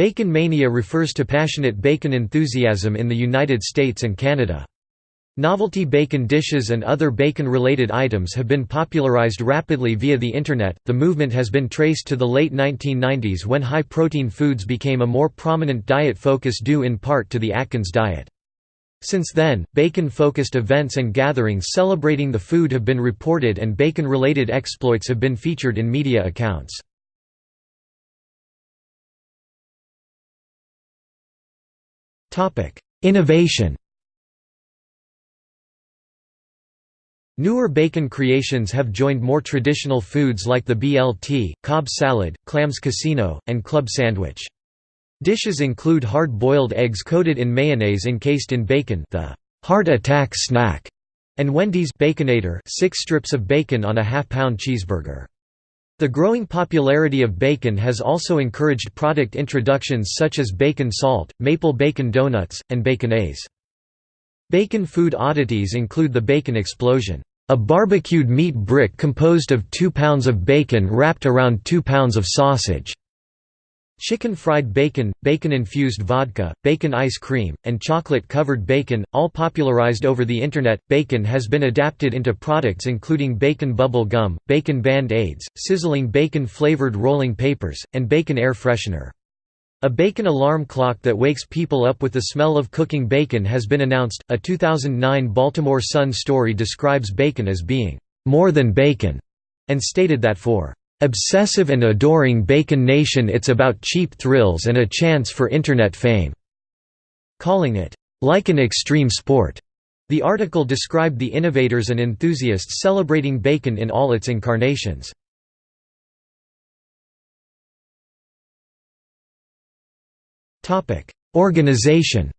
Bacon mania refers to passionate bacon enthusiasm in the United States and Canada. Novelty bacon dishes and other bacon-related items have been popularized rapidly via the Internet. The movement has been traced to the late 1990s when high-protein foods became a more prominent diet focus due in part to the Atkins diet. Since then, bacon-focused events and gatherings celebrating the food have been reported and bacon-related exploits have been featured in media accounts. Innovation Newer bacon creations have joined more traditional foods like the BLT, Cobb salad, clams casino, and club sandwich. Dishes include hard-boiled eggs coated in mayonnaise encased in bacon the heart attack snack, and Wendy's Baconator six strips of bacon on a half-pound cheeseburger. The growing popularity of bacon has also encouraged product introductions such as bacon salt, maple bacon donuts, and baconaise. Bacon food oddities include the bacon explosion, a barbecued meat brick composed of 2 pounds of bacon wrapped around 2 pounds of sausage. Chicken fried bacon, bacon-infused vodka, bacon ice cream, and chocolate-covered bacon, all popularized over the Internet. Bacon has been adapted into products including bacon bubble gum, bacon band-aids, sizzling bacon-flavored rolling papers, and bacon air freshener. A bacon alarm clock that wakes people up with the smell of cooking bacon has been announced. A 2009 Baltimore Sun story describes bacon as being more than bacon and stated that for Obsessive and adoring Bacon Nation it's about cheap thrills and a chance for Internet fame." Calling it, "...like an extreme sport." The article described the innovators and enthusiasts celebrating bacon in all its incarnations. Organization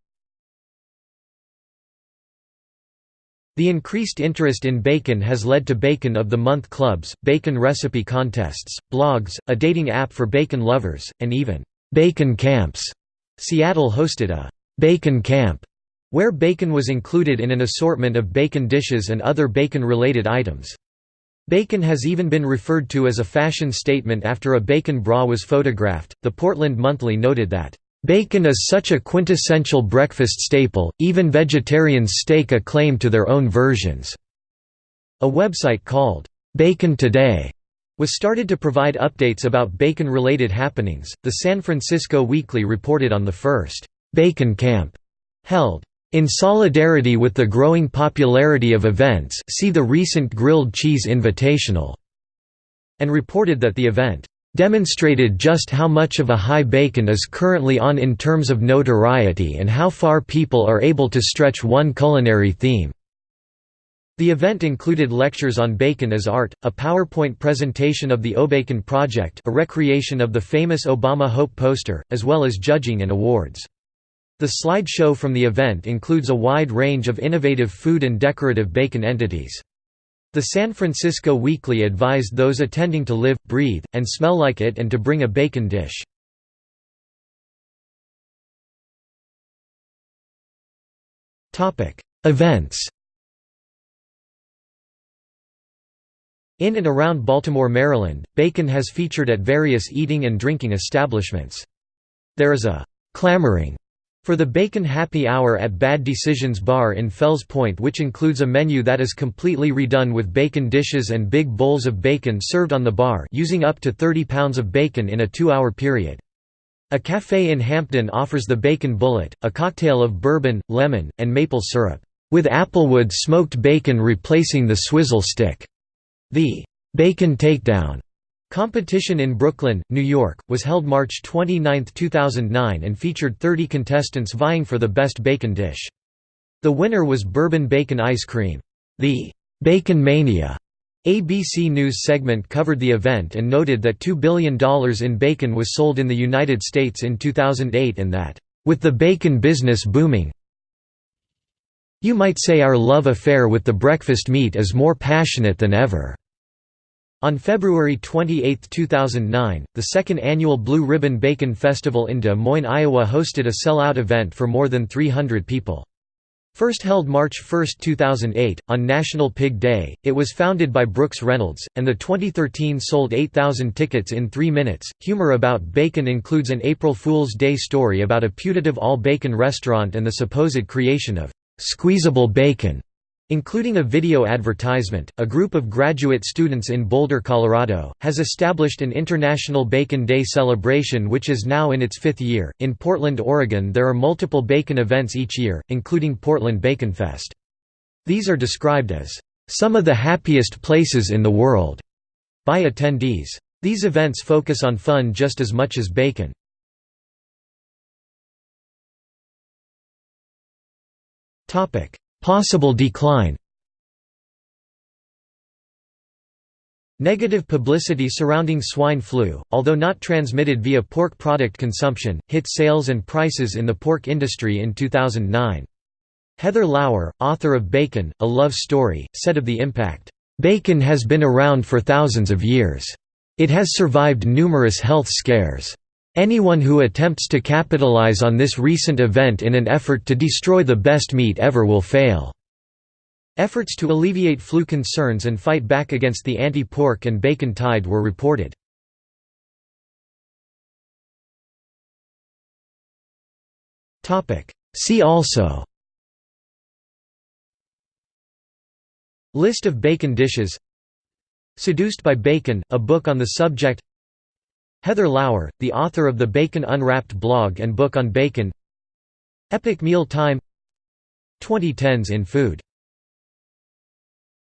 The increased interest in bacon has led to Bacon of the Month clubs, bacon recipe contests, blogs, a dating app for bacon lovers, and even bacon camps. Seattle hosted a bacon camp where bacon was included in an assortment of bacon dishes and other bacon-related items. Bacon has even been referred to as a fashion statement after a bacon bra was photographed. The Portland Monthly noted that Bacon is such a quintessential breakfast staple, even vegetarians stake a claim to their own versions. A website called, Bacon Today, was started to provide updates about bacon-related happenings. The San Francisco Weekly reported on the first, Bacon Camp, held in solidarity with the growing popularity of events see the recent Grilled Cheese Invitational", and reported that the event demonstrated just how much of a high bacon is currently on in terms of notoriety and how far people are able to stretch one culinary theme. The event included lectures on bacon as art, a PowerPoint presentation of the Obacon Project a recreation of the famous Obama Hope poster, as well as judging and awards. The slideshow from the event includes a wide range of innovative food and decorative bacon entities. The San Francisco Weekly advised those attending to live, breathe, and smell like it and to bring a bacon dish. Events In and around Baltimore, Maryland, bacon has featured at various eating and drinking establishments. There is a «clamoring» For the Bacon Happy Hour at Bad Decisions Bar in Fells Point which includes a menu that is completely redone with bacon dishes and big bowls of bacon served on the bar using up to 30 pounds of bacon in a two-hour period. A cafe in Hampden offers the Bacon Bullet, a cocktail of bourbon, lemon, and maple syrup, with applewood smoked bacon replacing the swizzle stick. The Bacon Takedown Competition in Brooklyn, New York, was held March 29, 2009 and featured 30 contestants vying for the best bacon dish. The winner was bourbon bacon ice cream. The Bacon Mania ABC News segment covered the event and noted that $2 billion in bacon was sold in the United States in 2008 and that, "...with the bacon business booming you might say our love affair with the breakfast meat is more passionate than ever." On February 28, 2009, the second annual Blue Ribbon Bacon Festival in Des Moines, Iowa hosted a sell-out event for more than 300 people. First held March 1, 2008, on National Pig Day, it was founded by Brooks Reynolds, and the 2013 sold 8,000 tickets in three minutes. Humor about bacon includes an April Fool's Day story about a putative all bacon restaurant and the supposed creation of squeezable bacon. Including a video advertisement, a group of graduate students in Boulder, Colorado, has established an International Bacon Day celebration which is now in its fifth year. In Portland, Oregon, there are multiple bacon events each year, including Portland Bacon Fest. These are described as some of the happiest places in the world by attendees. These events focus on fun just as much as bacon. Topic: Possible decline Negative publicity surrounding swine flu, although not transmitted via pork product consumption, hit sales and prices in the pork industry in 2009. Heather Lauer, author of Bacon, A Love Story, said of the impact, "...bacon has been around for thousands of years. It has survived numerous health scares. Anyone who attempts to capitalize on this recent event in an effort to destroy the best meat ever will fail." Efforts to alleviate flu concerns and fight back against the anti-pork and bacon tide were reported. See also List of bacon dishes Seduced by Bacon, a book on the subject Heather Lauer, the author of the Bacon Unwrapped blog and book on bacon. Epic Meal Time 2010s in Food